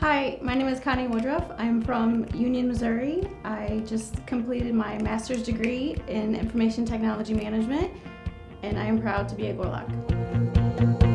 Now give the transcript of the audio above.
Hi, my name is Connie Woodruff. I'm from Union, Missouri. I just completed my master's degree in information technology management, and I am proud to be a Gorlok.